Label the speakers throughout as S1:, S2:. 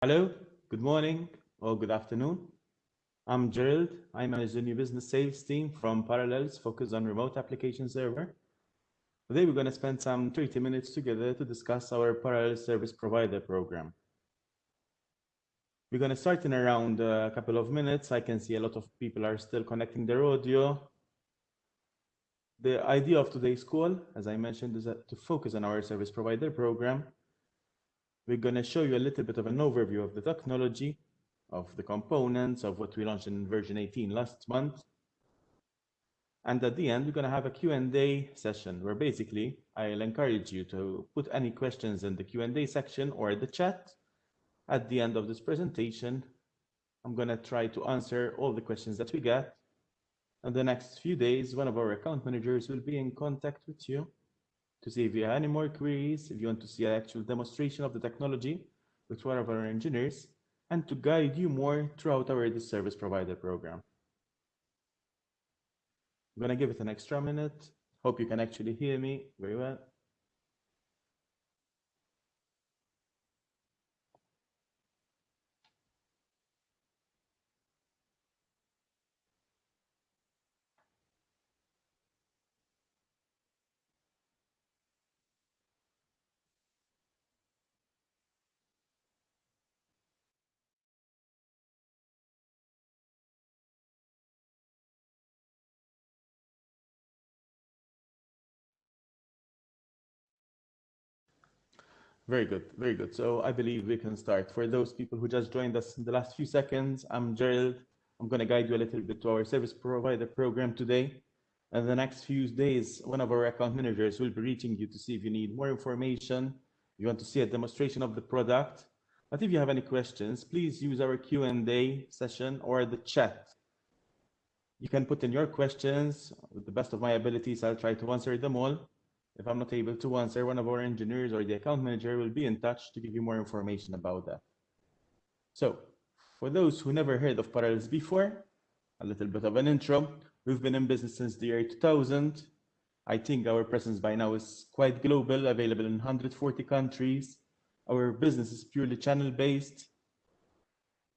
S1: Hello, good morning or good afternoon. I'm Gerald. I manage the new business sales team from Parallels focused on remote application server. Today we're going to spend some 30 minutes together to discuss our Parallel Service Provider program. We're going to start in around a couple of minutes. I can see a lot of people are still connecting their audio. The idea of today's call, as I mentioned, is to focus on our service provider program we're going to show you a little bit of an overview of the technology, of the components, of what we launched in version 18 last month. And at the end, we're going to have a Q&A session where basically I'll encourage you to put any questions in the Q&A section or the chat. At the end of this presentation, I'm going to try to answer all the questions that we get. In the next few days, one of our account managers will be in contact with you to see if you have any more queries, if you want to see an actual demonstration of the technology with one of our engineers, and to guide you more throughout our service provider program. I'm going to give it an extra minute. Hope you can actually hear me very well. Very good, very good. So I believe we can start. For those people who just joined us in the last few seconds, I'm Gerald. I'm going to guide you a little bit to our service provider program today. And the next few days, one of our account managers will be reaching you to see if you need more information, you want to see a demonstration of the product. But if you have any questions, please use our Q&A session or the chat. You can put in your questions. With the best of my abilities, I'll try to answer them all. If I'm not able to answer, one of our engineers or the account manager will be in touch to give you more information about that. So for those who never heard of Parallels before, a little bit of an intro. We've been in business since the year 2000. I think our presence by now is quite global, available in 140 countries. Our business is purely channel based.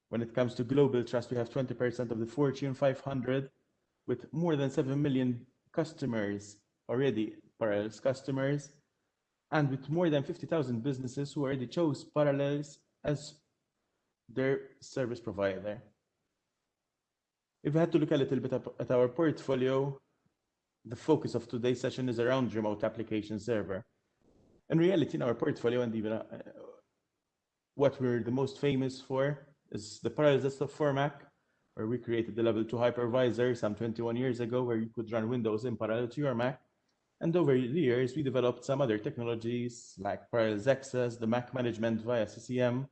S1: When it comes to global trust, we have 20% of the Fortune 500 with more than 7 million customers already Parallels customers, and with more than 50,000 businesses who already chose Parallels as their service provider. If we had to look a little bit at our portfolio, the focus of today's session is around remote application server. In reality, in our portfolio, and even uh, what we're the most famous for is the Parallels Desktop for Mac, where we created the level 2 hypervisor some 21 years ago, where you could run Windows in parallel to your Mac. And over the years, we developed some other technologies like Parallels Access, the Mac management via CCM.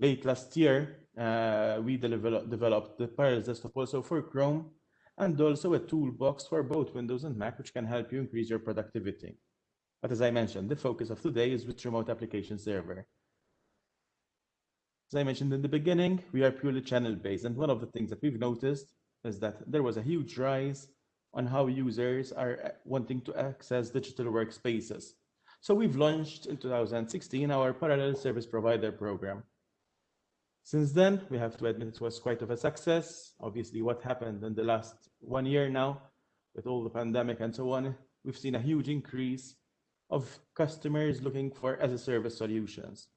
S1: Late last year, uh, we developed the Parallels Desktop also for Chrome and also a toolbox for both Windows and Mac, which can help you increase your productivity. But as I mentioned, the focus of today is with remote application server. As I mentioned in the beginning, we are purely channel based. And one of the things that we've noticed is that there was a huge rise on how users are uh, wanting to access digital workspaces. So we've launched in 2016 our parallel service provider program. Since then, we have to admit it was quite of a success. Obviously, what happened in the last one year now with all the pandemic and so on, we've seen a huge increase of customers looking for as a service solutions.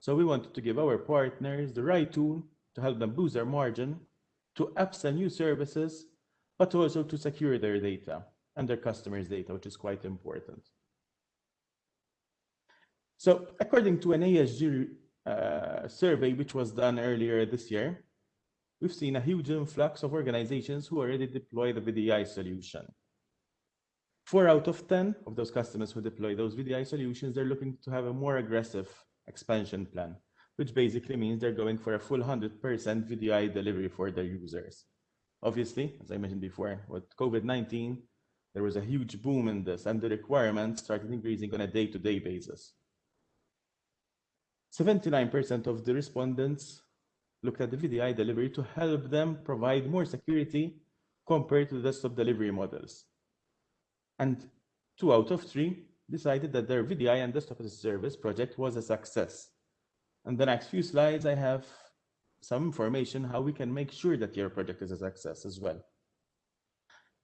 S1: So we wanted to give our partners the right tool to help them boost their margin, to upsell new services but also to secure their data and their customers' data, which is quite important. So according to an ESG uh, survey, which was done earlier this year, we've seen a huge influx of organizations who already deploy the VDI solution. Four out of 10 of those customers who deploy those VDI solutions, they're looking to have a more aggressive expansion plan, which basically means they're going for a full 100% VDI delivery for their users. Obviously, as I mentioned before, with COVID-19, there was a huge boom in this and the requirements started increasing on a day-to-day -day basis. 79% of the respondents looked at the VDI delivery to help them provide more security compared to the desktop delivery models. And two out of three decided that their VDI and desktop as a service project was a success. in the next few slides, I have some information how we can make sure that your project is a success as well.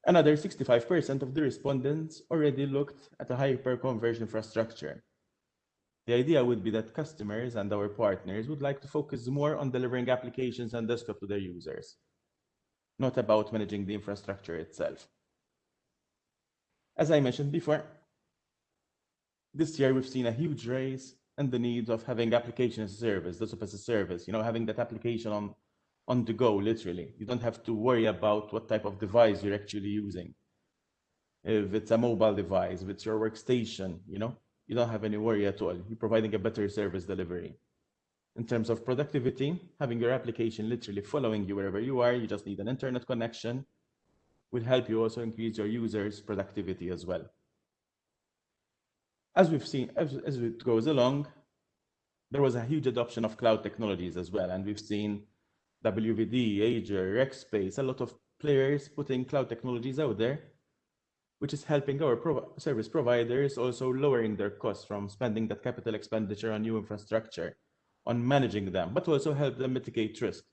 S1: Another 65% of the respondents already looked at a hyper-converged infrastructure. The idea would be that customers and our partners would like to focus more on delivering applications and desktop to their users, not about managing the infrastructure itself. As I mentioned before, this year we've seen a huge rise in the need of having application as a service, desktop as a service, you know, having that application on on the go, literally. You don't have to worry about what type of device you're actually using. If it's a mobile device, if it's your workstation, you know, you don't have any worry at all. You're providing a better service delivery. In terms of productivity, having your application literally following you wherever you are, you just need an internet connection, will help you also increase your users' productivity as well. As we've seen, as, as it goes along, there was a huge adoption of cloud technologies as well. And we've seen WVD, Azure, Rackspace, a lot of players putting cloud technologies out there, which is helping our service providers also lowering their costs from spending that capital expenditure on new infrastructure, on managing them, but also help them mitigate risk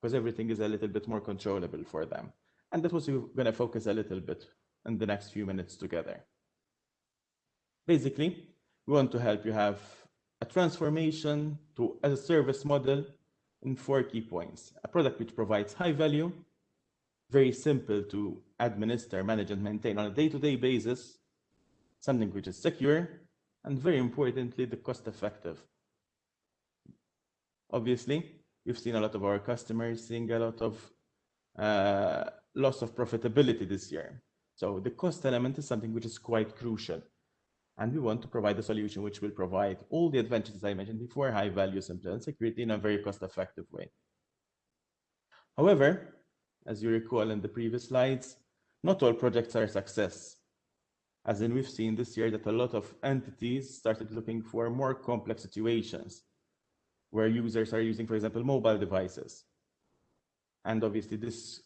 S1: because everything is a little bit more controllable for them. And that was we're going to focus a little bit in the next few minutes together. Basically, we want to help you have a transformation to as a service model in four key points. A product which provides high value, very simple to administer, manage, and maintain on a day-to-day -day basis, something which is secure, and very importantly, the cost effective. Obviously, we've seen a lot of our customers seeing a lot of uh, loss of profitability this year. So the cost element is something which is quite crucial. And we want to provide a solution which will provide all the advantages I mentioned before, high value, simple, and security in a very cost-effective way. However, as you recall in the previous slides, not all projects are a success. As in, we've seen this year that a lot of entities started looking for more complex situations where users are using, for example, mobile devices. And obviously this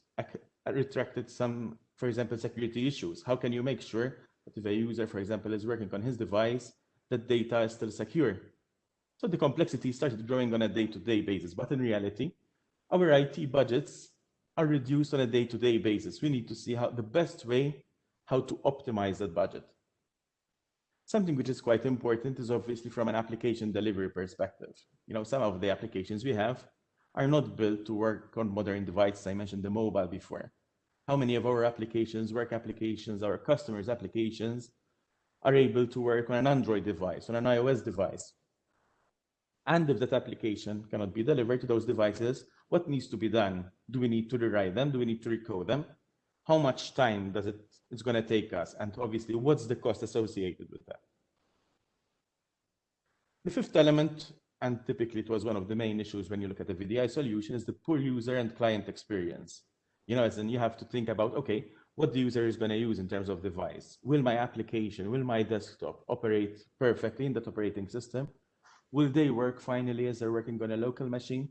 S1: retracted some, for example, security issues. How can you make sure if a user, for example, is working on his device, the data is still secure. So the complexity started growing on a day-to-day -day basis. But in reality, our IT budgets are reduced on a day-to-day -day basis. We need to see how the best way how to optimize that budget. Something which is quite important is obviously from an application delivery perspective. You know, some of the applications we have are not built to work on modern devices. I mentioned the mobile before how many of our applications, work applications, our customers' applications are able to work on an Android device, on an iOS device. And if that application cannot be delivered to those devices, what needs to be done? Do we need to rewrite them? Do we need to recode them? How much time does it it's going to take us? And obviously, what's the cost associated with that? The fifth element, and typically it was one of the main issues when you look at the VDI solution, is the poor user and client experience. You know, as in you have to think about, okay, what the user is going to use in terms of device. Will my application, will my desktop operate perfectly in that operating system? Will they work finally as they're working on a local machine?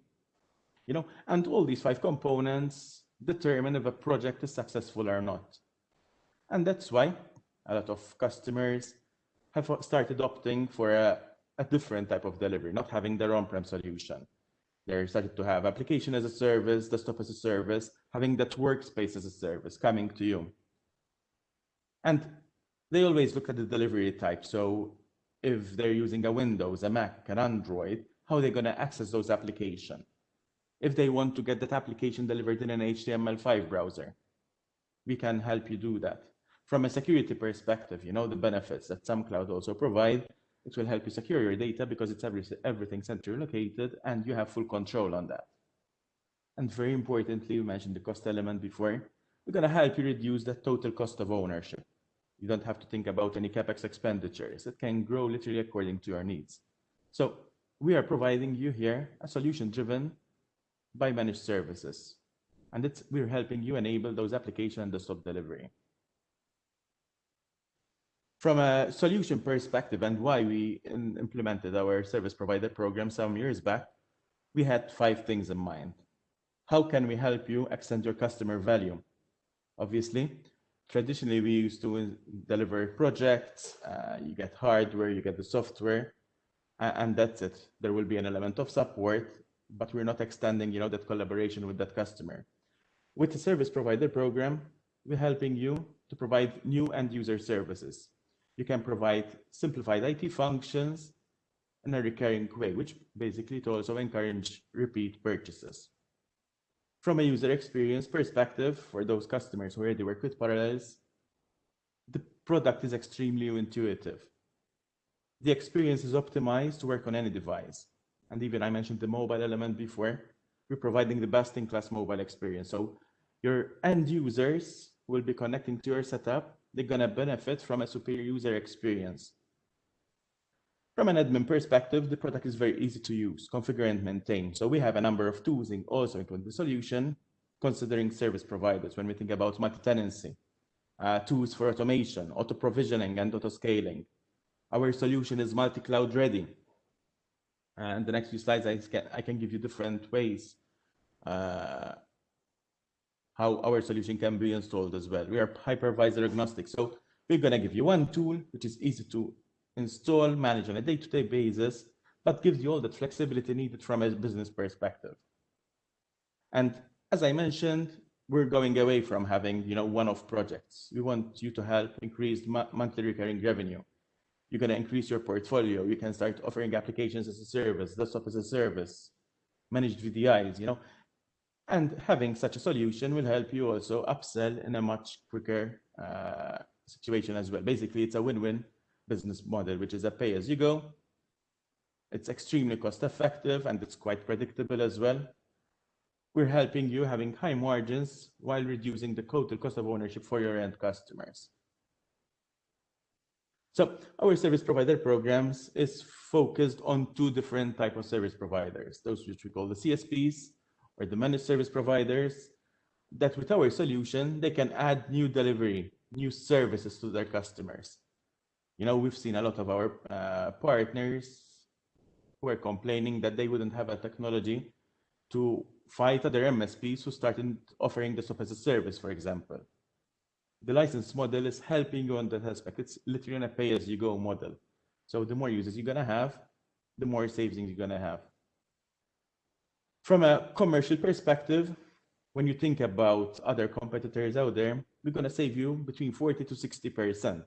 S1: You know, and all these five components determine if a project is successful or not. And that's why a lot of customers have started opting for a, a different type of delivery, not having their on-prem solution. They're starting to have application as a service, desktop as a service, having that workspace as a service coming to you. And they always look at the delivery type. So if they're using a Windows, a Mac, an Android, how are they going to access those applications? If they want to get that application delivered in an HTML5 browser, we can help you do that. From a security perspective, you know, the benefits that some cloud also provide it will help you secure your data because it's every, everything centrally located and you have full control on that. And very importantly, we mentioned the cost element before. We're going to help you reduce the total cost of ownership. You don't have to think about any capex expenditures. It can grow literally according to your needs. So we are providing you here a solution driven by managed services. And it's, we're helping you enable those application and desktop delivery from a solution perspective and why we implemented our service provider program some years back, we had five things in mind. How can we help you extend your customer value? Obviously, traditionally we used to deliver projects, uh, you get hardware, you get the software, and that's it. There will be an element of support, but we're not extending, you know, that collaboration with that customer. With the service provider program, we're helping you to provide new end user services. You can provide simplified IT functions in a recurring way, which basically to also encourage repeat purchases. From a user experience perspective, for those customers who already work with Parallels, the product is extremely intuitive. The experience is optimized to work on any device. And even I mentioned the mobile element before, we're providing the best in class mobile experience. So your end users will be connecting to your setup. They're going to benefit from a superior user experience. From an admin perspective, the product is very easy to use, configure and maintain. So we have a number of tools in also into the solution, considering service providers when we think about multi-tenancy, uh, tools for automation, auto provisioning and auto scaling. Our solution is multi-cloud ready. And the next few slides, I can, I can give you different ways uh, how our solution can be installed as well. We are hypervisor agnostic. So we're going to give you one tool, which is easy to install, manage on a day-to-day -day basis, but gives you all the flexibility needed from a business perspective. And as I mentioned, we're going away from having you know one-off projects. We want you to help increase monthly recurring revenue. You're going to increase your portfolio. You can start offering applications as a service, desktop as a service, managed VDIs, you know. And having such a solution will help you also upsell in a much quicker uh, situation as well. Basically, it's a win-win business model, which is a pay as you go. It's extremely cost effective and it's quite predictable as well. We're helping you having high margins while reducing the total cost of ownership for your end customers. So our service provider programs is focused on two different type of service providers, those which we call the CSPs or the managed service providers, that with our solution, they can add new delivery, new services to their customers. You know, we've seen a lot of our uh, partners who are complaining that they wouldn't have a technology to fight other MSPs who started offering this as a service, for example. The license model is helping you on that aspect. It's literally a pay-as-you-go model. So the more users you're going to have, the more savings you're going to have. From a commercial perspective, when you think about other competitors out there, we're going to save you between 40 to 60%.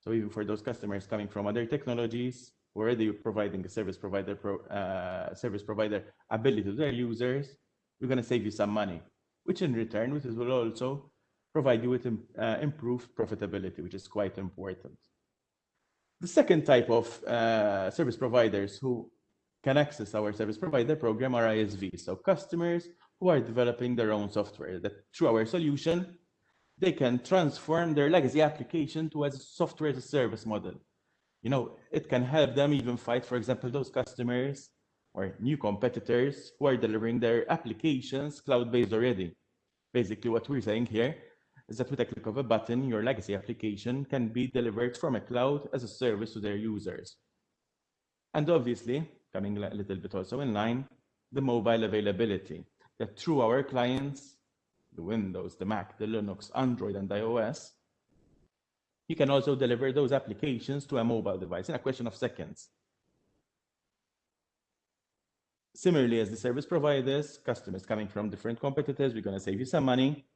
S1: So even for those customers coming from other technologies, already providing a service provider pro, uh, service provider ability to their users, we're going to save you some money, which in return, which will also provide you with uh, improved profitability, which is quite important. The second type of uh, service providers who can access our service provider program are ISV. so customers who are developing their own software that through our solution, they can transform their legacy application to a software as a service model. You know, it can help them even fight, for example, those customers or new competitors who are delivering their applications cloud-based already. Basically, what we're saying here is that with a click of a button, your legacy application can be delivered from a cloud as a service to their users. And obviously, coming a little bit also in line, the mobile availability that through our clients, the Windows, the Mac, the Linux, Android, and iOS, you can also deliver those applications to a mobile device in a question of seconds. Similarly, as the service providers, customers coming from different competitors, we're going to save you some money.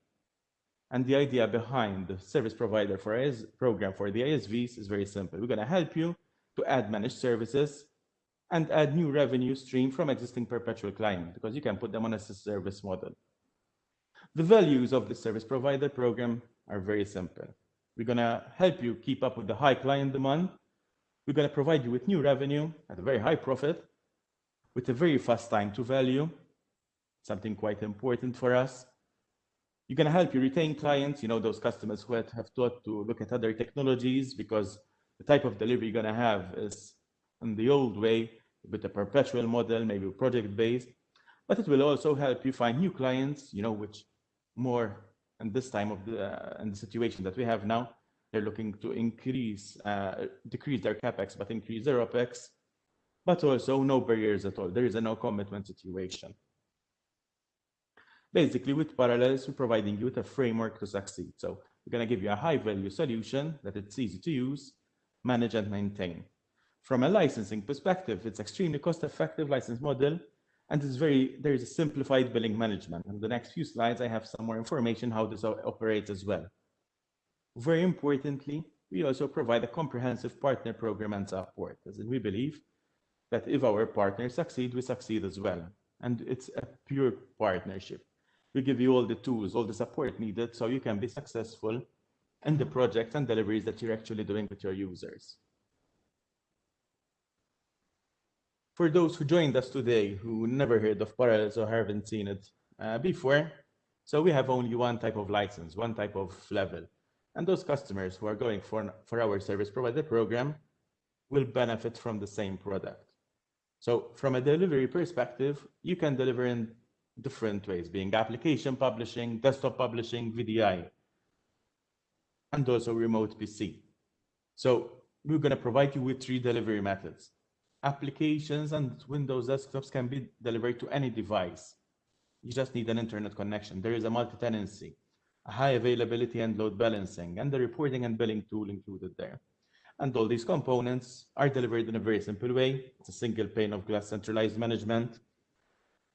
S1: And the idea behind the service provider for IS program for the ISVs is very simple. We're going to help you to add managed services and add new revenue stream from existing perpetual client because you can put them on a service model. The values of the service provider program are very simple. We're going to help you keep up with the high client demand. We're going to provide you with new revenue at a very high profit with a very fast time to value, something quite important for us. You're going to help you retain clients, you know, those customers who have thought to look at other technologies because the type of delivery you're going to have is in the old way with a perpetual model, maybe project based, but it will also help you find new clients, you know, which more and this time of the uh, and the situation that we have now they're looking to increase uh, decrease their capex but increase their opex but also no barriers at all. There is a no commitment situation. Basically with parallels we're providing you with a framework to succeed. So we're going to give you a high value solution that it's easy to use manage and maintain From a licensing perspective, it's extremely cost-effective license model, and it's very there is a simplified billing management. In the next few slides, I have some more information how this operates as well. Very importantly, we also provide a comprehensive partner program and support, as we believe that if our partners succeed, we succeed as well. And it's a pure partnership. We give you all the tools, all the support needed so you can be successful in the projects and deliveries that you're actually doing with your users. For those who joined us today who never heard of Parallels or haven't seen it uh, before, so we have only one type of license, one type of level. And those customers who are going for, for our service provider program will benefit from the same product. So from a delivery perspective, you can deliver in different ways, being application publishing, desktop publishing, VDI, and also remote PC. So we're going to provide you with three delivery methods. Applications and Windows desktops can be delivered to any device. You just need an internet connection. There is a multi-tenancy a high availability and load balancing, and the reporting and billing tool included there. And all these components are delivered in a very simple way. It's a single pane of glass centralized management.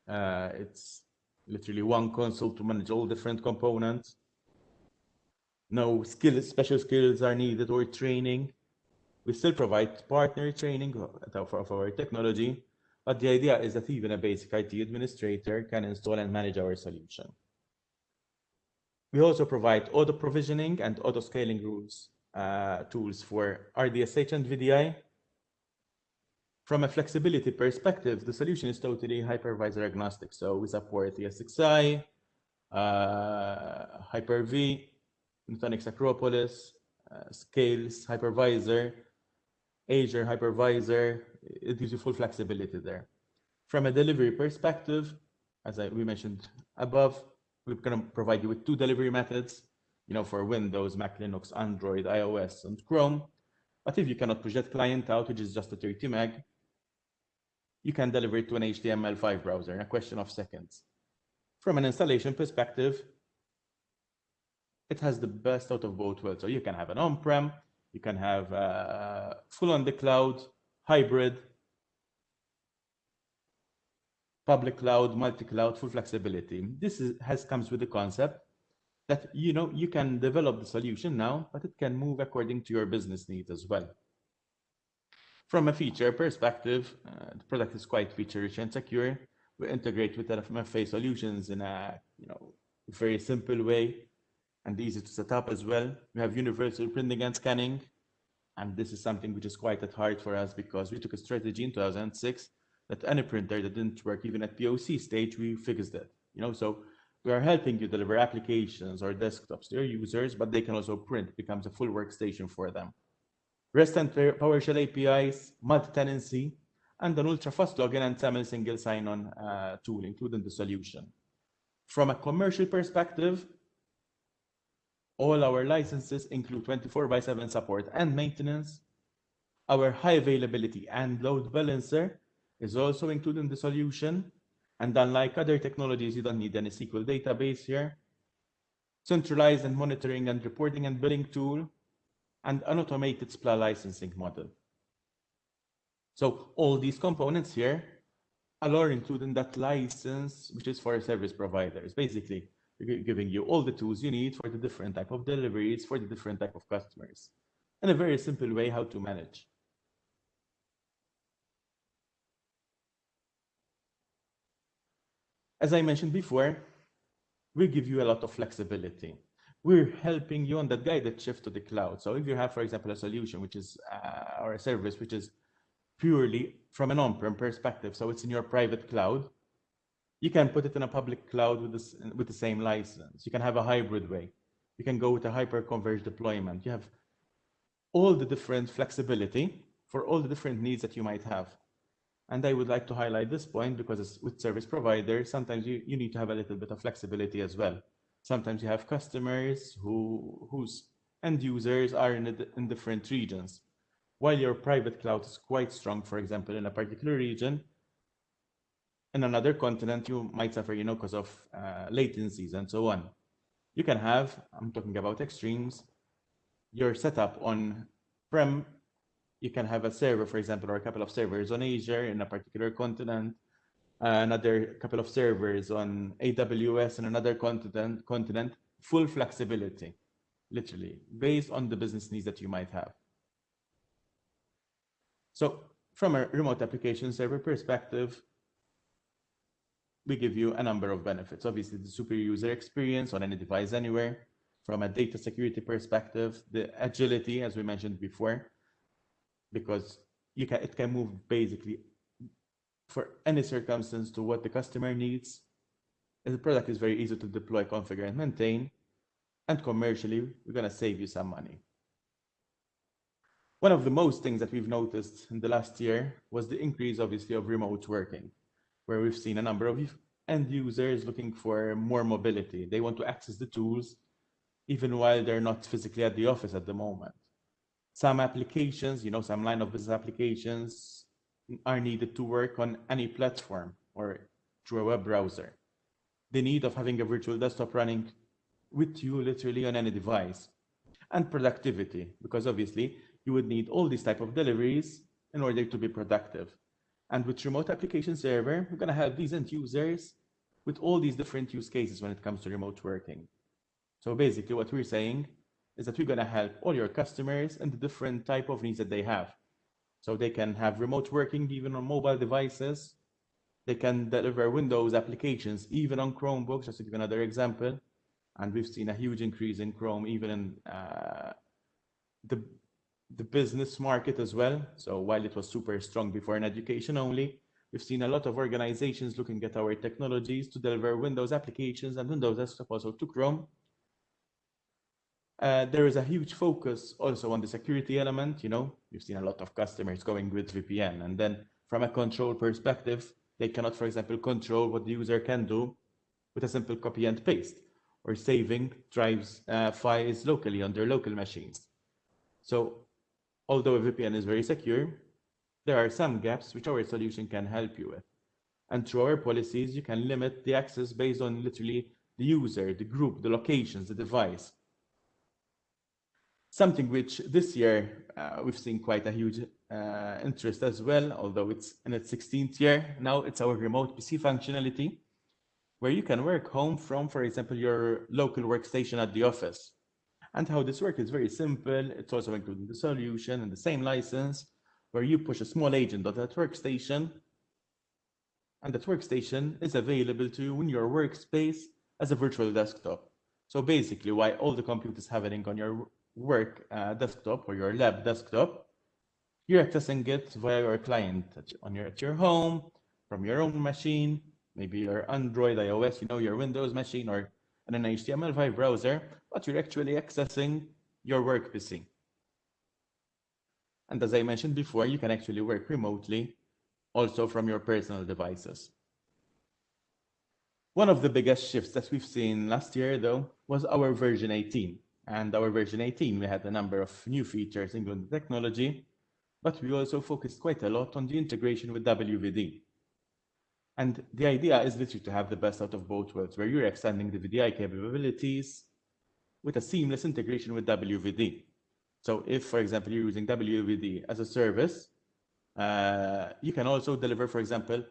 S1: Uh, it's literally one console to manage all different components. No skills, special skills are needed or training. We still provide partner training of our technology, but the idea is that even a basic IT administrator can install and manage our solution. We also provide auto provisioning and auto scaling rules uh, tools for RDSH and VDI. From a flexibility perspective, the solution is totally hypervisor agnostic. So we support ESXi, uh, Hyper-V, Nutanix Acropolis, uh, Scales, Hypervisor, Azure Hypervisor. It gives you full flexibility there. From a delivery perspective, as I, we mentioned above, we're going to provide you with two delivery methods, you know, for Windows, Mac, Linux, Android, iOS, and Chrome. But if you cannot push that client out, which is just a 30 meg, you can deliver it to an HTML5 browser in a question of seconds. From an installation perspective, it has the best out of both worlds. So you can have an on-prem, you can have uh, full on the cloud, hybrid, public cloud, multi-cloud, full flexibility. This is, has comes with the concept that you know you can develop the solution now, but it can move according to your business needs as well. From a feature perspective, uh, the product is quite feature-rich and secure. We integrate with MFA solutions in a you know very simple way and easy to set up as well. We have universal printing and scanning, and this is something which is quite at heart for us because we took a strategy in 2006 that any printer that didn't work even at POC stage, we fixed it. You know, so we are helping you deliver applications or desktops to your users, but they can also print, becomes a full workstation for them. REST and PowerShell APIs, multi-tenancy, and an ultra-fast login and SAML single sign-on uh, tool, including the solution. From a commercial perspective, all our licenses include 24 by 7 support and maintenance. Our high availability and load balancer is also included in the solution. And unlike other technologies, you don't need any SQL database here. Centralized and monitoring and reporting and billing tool, and an automated SPLA licensing model. So all these components here are included in that license, which is for service providers. Basically, giving you all the tools you need for the different type of deliveries, for the different type of customers, and a very simple way how to manage. As I mentioned before, we give you a lot of flexibility. We're helping you on that guided shift to the cloud. So if you have, for example, a solution which is, uh, or a service which is purely from an on-prem perspective, so it's in your private cloud, you can put it in a public cloud with, this, with the same license. You can have a hybrid way. You can go with a hyper-converged deployment. You have all the different flexibility for all the different needs that you might have. And I would like to highlight this point because with service providers, sometimes you, you need to have a little bit of flexibility as well. Sometimes you have customers who whose end users are in, a, in different regions. While your private cloud is quite strong, for example, in a particular region, in another continent, you might suffer, you know, because of uh, latencies and so on. You can have, I'm talking about extremes, your setup on prem You can have a server, for example, or a couple of servers on Azure in a particular continent, another couple of servers on AWS in another continent, continent, full flexibility, literally, based on the business needs that you might have. So from a remote application server perspective, we give you a number of benefits. Obviously, the super user experience on any device anywhere. From a data security perspective, the agility, as we mentioned before, because you can, it can move basically for any circumstance to what the customer needs. The product is very easy to deploy, configure, and maintain. And commercially, we're going to save you some money. One of the most things that we've noticed in the last year was the increase, obviously, of remote working, where we've seen a number of end users looking for more mobility. They want to access the tools even while they're not physically at the office at the moment. Some applications, you know, some line of business applications are needed to work on any platform or through a web browser. The need of having a virtual desktop running with you literally on any device and productivity, because obviously you would need all these type of deliveries in order to be productive. And with remote application server, we're going to help these end users with all these different use cases when it comes to remote working. So basically what we're saying is that we're going to help all your customers and the different type of needs that they have. So they can have remote working even on mobile devices. They can deliver Windows applications even on Chromebooks, just to give another example. And we've seen a huge increase in Chrome, even in uh, the, the business market as well. So while it was super strong before in education only, we've seen a lot of organizations looking at our technologies to deliver Windows applications and Windows desktop also to Chrome. Uh, there is a huge focus also on the security element. You know, you've seen a lot of customers going with VPN, and then from a control perspective, they cannot, for example, control what the user can do with a simple copy and paste or saving drives uh, files locally on their local machines. So although a VPN is very secure, there are some gaps which our solution can help you with. And through our policies, you can limit the access based on literally the user, the group, the locations, the device. Something which this year uh, we've seen quite a huge uh, interest as well, although it's in its 16th year. Now it's our remote PC functionality, where you can work home from, for example, your local workstation at the office. And how this works is very simple. It's also including the solution and the same license, where you push a small agent on that workstation, and that workstation is available to you in your workspace as a virtual desktop. So basically, why all the computers have happening on your work uh, desktop or your lab desktop, you're accessing it via your client on your at your home, from your own machine, maybe your Android, iOS, you know, your Windows machine, or an HTML5 browser, but you're actually accessing your work PC. And as I mentioned before, you can actually work remotely also from your personal devices. One of the biggest shifts that we've seen last year, though, was our version 18. And our version 18, we had a number of new features, including technology, but we also focused quite a lot on the integration with WVD. And the idea is literally to have the best out of both worlds, where you're extending the VDI capabilities with a seamless integration with WVD. So if, for example, you're using WVD as a service, uh, you can also deliver, for example,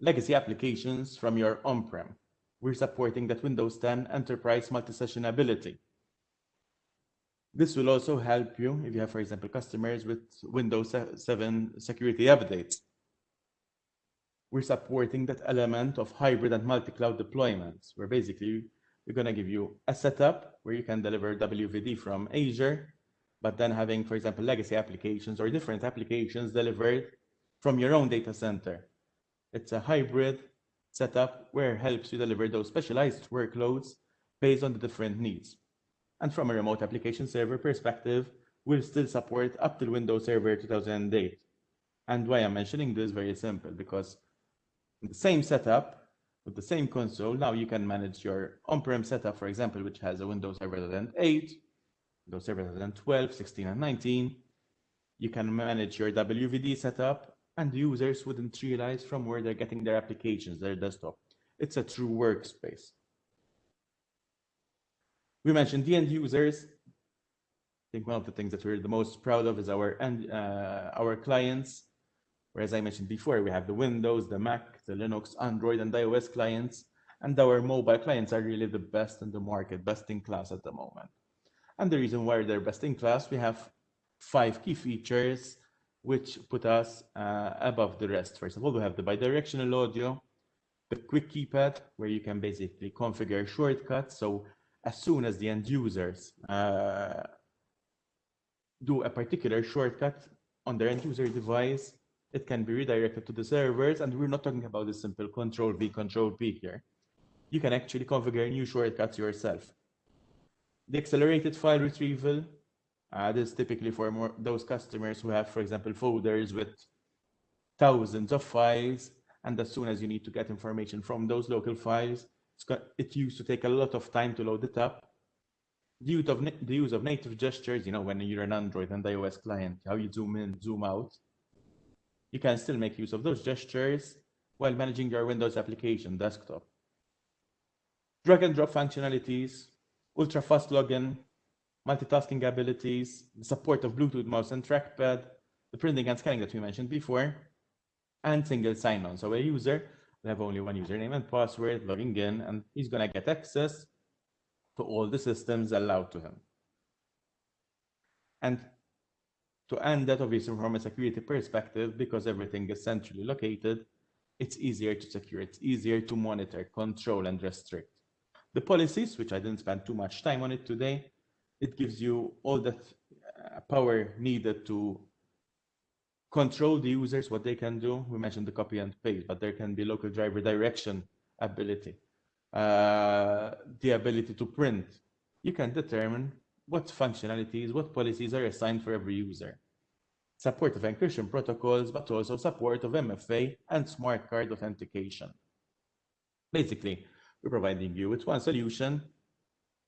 S1: legacy applications from your on-prem. We're supporting that Windows 10 Enterprise multi-session ability. This will also help you if you have, for example, customers with Windows 7 security updates. We're supporting that element of hybrid and multi-cloud deployments, where basically we're going to give you a setup where you can deliver WVD from Azure but then having, for example, legacy applications or different applications delivered from your own data center. It's a hybrid setup where it helps you deliver those specialized workloads based on the different needs. And from a remote application server perspective, we'll still support up to Windows Server 2008. And why I'm mentioning this is very simple, because the same setup with the same console, now you can manage your on-prem setup, for example, which has a Windows Server 2008, Windows Server 2012, 16, and 19. You can manage your WVD setup, and users wouldn't realize from where they're getting their applications, their desktop. It's a true workspace. We mentioned the end users. I think one of the things that we're the most proud of is our uh, our clients. Where, as I mentioned before, we have the Windows, the Mac, the Linux, Android, and iOS clients, and our mobile clients are really the best in the market, best in class at the moment. And the reason why they're best in class, we have five key features which put us uh, above the rest. First of all, we have the bidirectional audio, the quick keypad, where you can basically configure shortcuts. So as soon as the end users uh, do a particular shortcut on their end user device, it can be redirected to the servers. And we're not talking about the simple control V, control P here. You can actually configure new shortcuts yourself. The accelerated file retrieval, uh, this is typically for more, those customers who have, for example, folders with thousands of files. And as soon as you need to get information from those local files, it used to take a lot of time to load it up. Use, of, the use of native gestures, you know, when you're an Android and iOS client, how you zoom in, zoom out. You can still make use of those gestures while managing your Windows application desktop. Drag and drop functionalities, ultra fast login, multitasking abilities, the support of Bluetooth mouse and trackpad, the printing and scanning that we mentioned before, and single sign-on. So a user will have only one username and password logging in, and he's going to get access to all the systems allowed to him. And to end that, obviously, from a security perspective, because everything is centrally located, it's easier to secure, it's easier to monitor, control, and restrict. The policies, which I didn't spend too much time on it today, it gives you all that uh, power needed to control the users, what they can do. We mentioned the copy and paste, but there can be local drive redirection ability, uh, the ability to print. You can determine what functionalities, what policies are assigned for every user. Support of encryption protocols, but also support of MFA and smart card authentication. Basically, we're providing you with one solution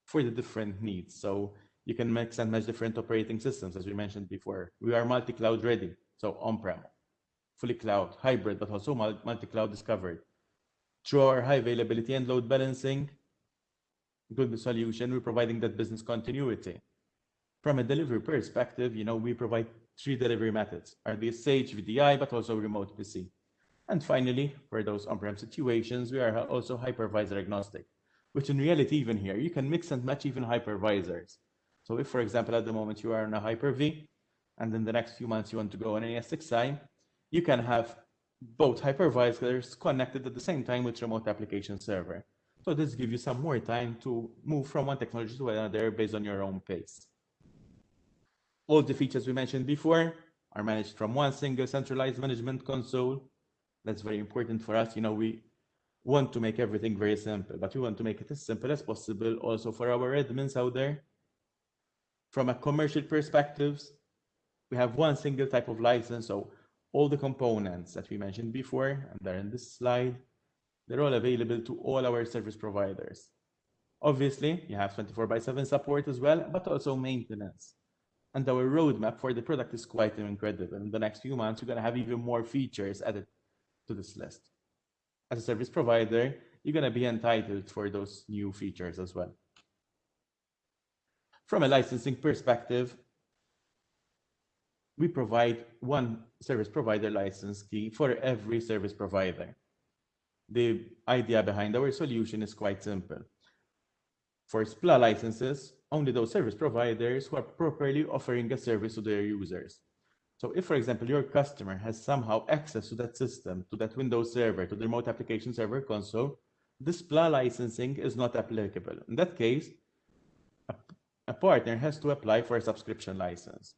S1: for the different needs. So you can mix and match different operating systems, as we mentioned before. We are multi-cloud ready, so on-prem, fully cloud, hybrid, but also multi-cloud discovered. Through our high availability and load balancing, good solution, we're providing that business continuity. From a delivery perspective, you know, we provide three delivery methods, are RDSH, VDI, but also remote PC. And finally, for those on-prem situations, we are also hypervisor agnostic which in reality, even here, you can mix and match even hypervisors. So if, for example, at the moment you are on a Hyper-V, and in the next few months you want to go on an ESXi, you can have both hypervisors connected at the same time with remote application server. So this gives you some more time to move from one technology to another based on your own pace. All the features we mentioned before are managed from one single centralized management console. That's very important for us. You know, we want to make everything very simple, but we want to make it as simple as possible also for our admins out there. From a commercial perspective, we have one single type of license. So all the components that we mentioned before, and they're in this slide, they're all available to all our service providers. Obviously, you have 24 by 7 support as well, but also maintenance. And our roadmap for the product is quite incredible. In the next few months, we're going to have even more features added to this list as a service provider, you're going to be entitled for those new features as well. From a licensing perspective, we provide one service provider license key for every service provider. The idea behind our solution is quite simple. For SPLA licenses, only those service providers who are properly offering a service to their users. So if, for example, your customer has somehow access to that system, to that Windows server, to the remote application server console, this SPLA licensing is not applicable. In that case, a, a partner has to apply for a subscription license.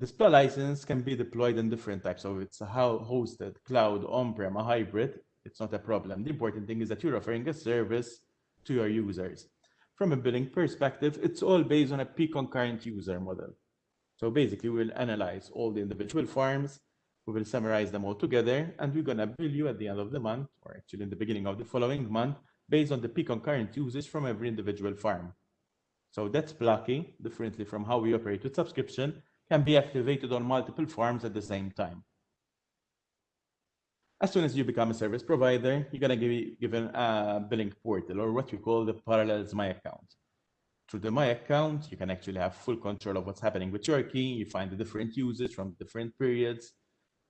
S1: SPLA license can be deployed in different types. So it's a hosted, cloud, on-prem, a hybrid. It's not a problem. The important thing is that you're offering a service to your users. From a billing perspective, it's all based on a peak concurrent user model. So basically, we'll analyze all the individual farms, we will summarize them all together, and we're going to bill you at the end of the month, or actually in the beginning of the following month, based on the peak concurrent usage from every individual farm. So that SPLA key, differently from how we operate with subscription, can be activated on multiple farms at the same time. As soon as you become a service provider, you're going to be given a uh, billing portal, or what we call the Parallels My Account. through the My account, you can actually have full control of what's happening with your key. You find the different users from different periods.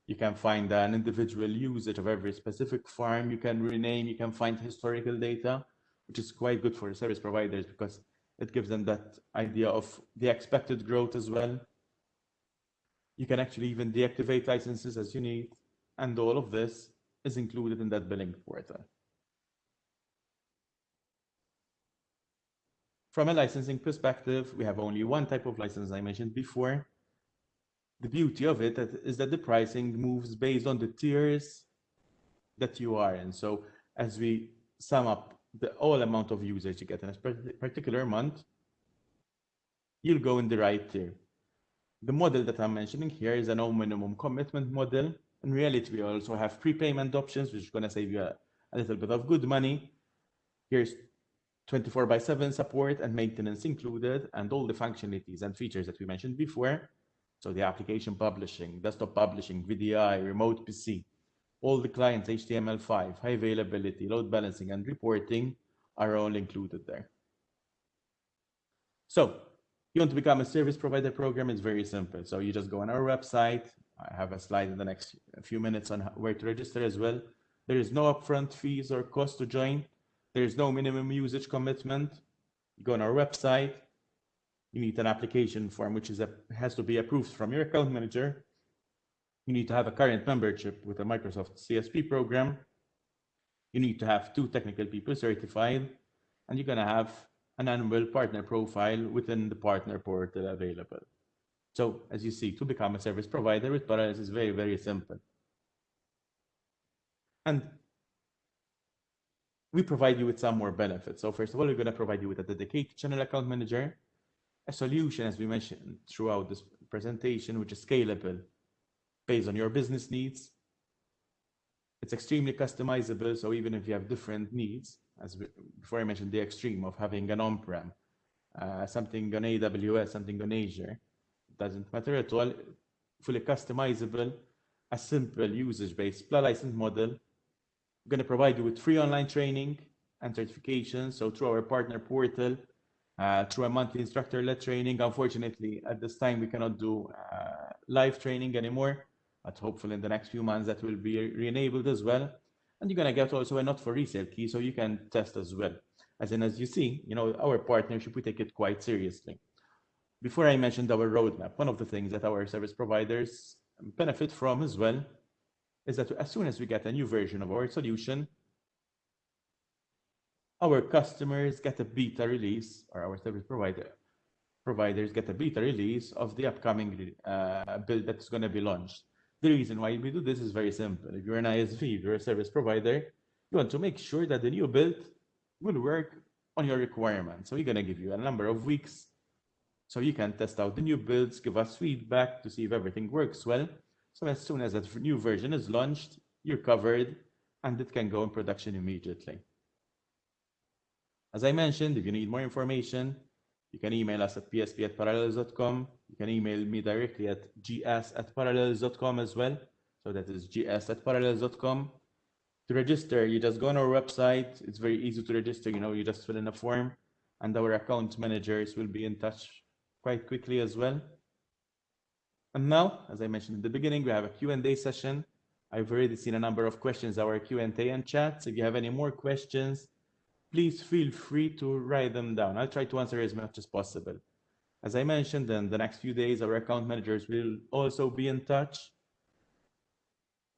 S1: You can find an individual usage of every specific farm. You can rename, you can find historical data, which is quite good for service providers because it gives them that idea of the expected growth as well. You can actually even deactivate licenses as you need. And all of this is included in that billing portal. From a licensing perspective, we have only one type of license I mentioned before. The beauty of it is that the pricing moves based on the tiers that you are in. So as we sum up the all amount of usage you get in a particular month, you'll go in the right tier. The model that I'm mentioning here is a no minimum commitment model. In reality, we also have prepayment options, which is going to save you a, a little bit of good money. Here's 24 by 7 support and maintenance included, and all the functionalities and features that we mentioned before. So the application publishing, desktop publishing, VDI, remote PC, all the clients HTML5, high availability, load balancing, and reporting are all included there. So you want to become a service provider program, it's very simple. So you just go on our website. I have a slide in the next few minutes on where to register as well. There is no upfront fees or cost to join. There is no minimum usage commitment. You go on our website. You need an application form, which is a, has to be approved from your account manager. You need to have a current membership with a Microsoft CSP program. You need to have two technical people certified, and you're going to have an annual partner profile within the partner portal available. So as you see, to become a service provider with Parallels is very, very simple. And we provide you with some more benefits. So first of all, we're going to provide you with a dedicated channel account manager, a solution, as we mentioned throughout this presentation, which is scalable based on your business needs. It's extremely customizable. So even if you have different needs, as before I mentioned the extreme of having an on-prem, uh, something on AWS, something on Azure, doesn't matter at all. Fully customizable, a simple usage-based license model we're going to provide you with free online training and certifications. So through our partner portal, uh, through a monthly instructor-led training. Unfortunately, at this time, we cannot do uh, live training anymore, but hopefully in the next few months that will be re-enabled as well. And you're going to get also a not for resale key, so you can test as well. As in, as you see, you know, our partnership, we take it quite seriously. Before I mentioned our roadmap, one of the things that our service providers benefit from as well is that as soon as we get a new version of our solution, our customers get a beta release, or our service provider providers get a beta release of the upcoming uh, build that's going to be launched. The reason why we do this is very simple. If you're an ISV, if you're a service provider, you want to make sure that the new build will work on your requirements. So we're going to give you a number of weeks so you can test out the new builds, give us feedback to see if everything works well. So as soon as that new version is launched, you're covered and it can go in production immediately. As I mentioned, if you need more information, you can email us at psp at parallels.com. You can email me directly at gs at parallels.com as well. So that is gs at parallels.com. To register, you just go on our website. It's very easy to register. You know, you just fill in a form and our account managers will be in touch quite quickly as well. And now, as I mentioned in the beginning, we have a Q&A session. I've already seen a number of questions, our Q&A and chats. If you have any more questions, please feel free to write them down. I'll try to answer as much as possible. As I mentioned, in the next few days, our account managers will also be in touch.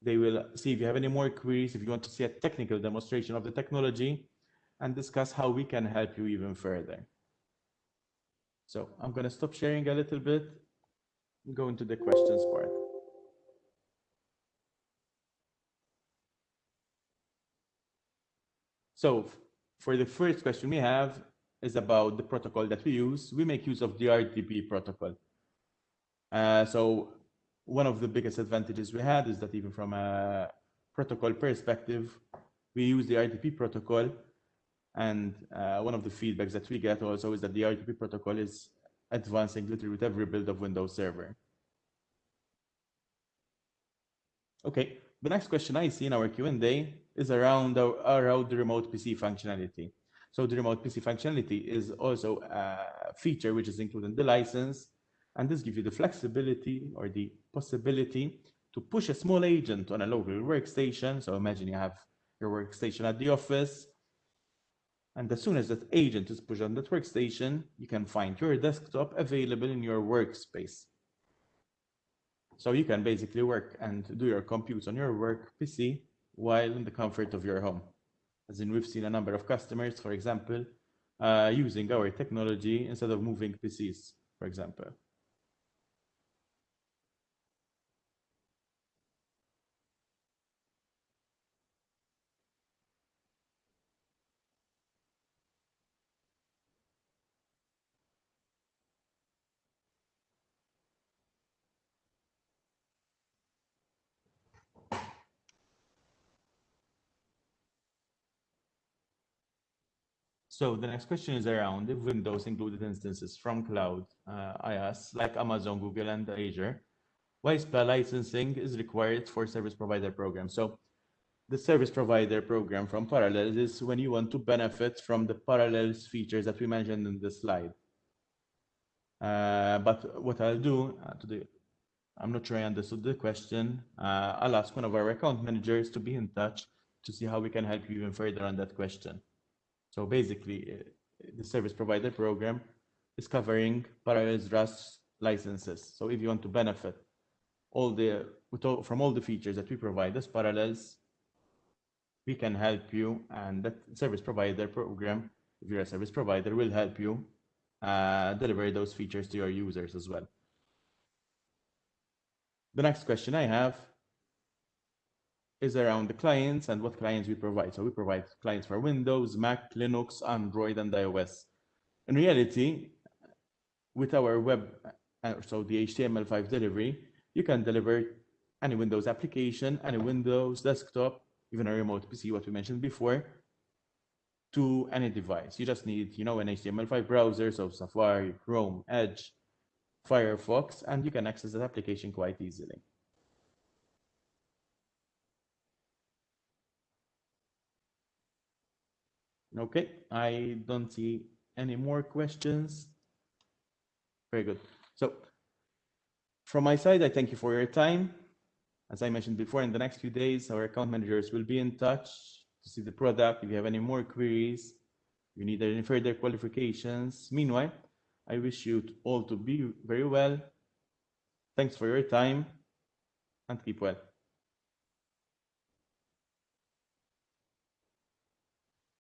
S1: They will see if you have any more queries, if you want to see a technical demonstration of the technology, and discuss how we can help you even further. So I'm going to stop sharing a little bit and go into the questions part. So for the first question we have is about the protocol that we use. We make use of the RDP protocol. Uh, so one of the biggest advantages we had is that even from a protocol perspective, we use the RDP protocol. And uh, one of the feedbacks that we get also is that the RDP protocol is advancing literally with every build of Windows Server. Okay, the next question I see in our Q&A is around, the, around the remote PC functionality. So the remote PC functionality is also a feature which is included in the license. And this gives you the flexibility or the possibility to push a small agent on a local workstation. So imagine you have your workstation at the office. And as soon as that agent is pushed on that workstation, you can find your desktop available in your workspace. So you can basically work and do your compute on your work PC while in the comfort of your home. As in, we've seen a number of customers, for example, uh, using our technology instead of moving PCs, for example. So the next question is around if Windows included instances from cloud uh, IaaS like Amazon, Google, and Azure, why SPLA licensing is required for service provider program? So the service provider program from Parallels is when you want to benefit from the Parallels features that we mentioned in the slide. Uh, but what I'll do uh, today, I'm not sure I understood the question. Uh, I'll ask one of our account managers to be in touch to see how we can help you even further on that question. So basically, uh, the service provider program is covering Parallels RAS licenses. So if you want to benefit all the from all the features that we provide as Parallels, we can help you, and that service provider program, if you're a service provider, will help you uh, deliver those features to your users as well. The next question I have is around the clients and what clients we provide. So we provide clients for Windows, Mac, Linux, Android, and iOS. In reality, with our web, uh, so the HTML5 delivery, you can deliver any Windows application, any Windows desktop, even a remote PC, what we mentioned before, to any device. You just need, you know, an HTML5 browser, so Safari, Chrome, Edge, Firefox, and you can access that application quite easily. Okay, I don't see any more questions. Very good. So from my side, I thank you for your time. As I mentioned before, in the next few days, our account managers will be in touch to see the product. If you have any more queries, you need any further qualifications. Meanwhile, I wish you all to be very well. Thanks for your time and keep well.